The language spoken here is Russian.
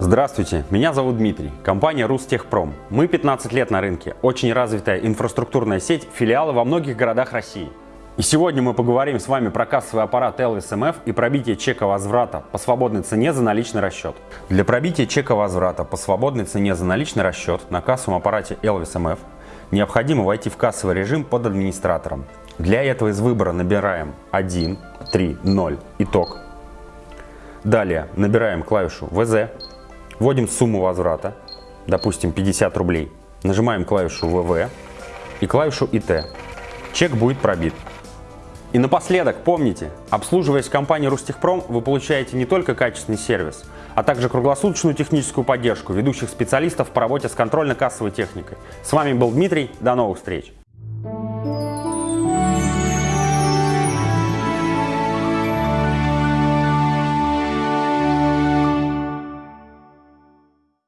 Здравствуйте, меня зовут Дмитрий, компания Рустехпром. Мы 15 лет на рынке, очень развитая инфраструктурная сеть, филиалы во многих городах России. И сегодня мы поговорим с вами про кассовый аппарат Elvis MF и пробитие чека возврата по свободной цене за наличный расчет. Для пробития чека возврата по свободной цене за наличный расчет на кассовом аппарате Elvis MF необходимо войти в кассовый режим под администратором. Для этого из выбора набираем 1, 3, 0, итог. Далее набираем клавишу ВЗ, Вводим сумму возврата, допустим 50 рублей. Нажимаем клавишу ВВ и клавишу ИТ. Чек будет пробит. И напоследок, помните, обслуживаясь в компании Рустехпром, вы получаете не только качественный сервис, а также круглосуточную техническую поддержку ведущих специалистов по работе с контрольно-кассовой техникой. С вами был Дмитрий, до новых встреч!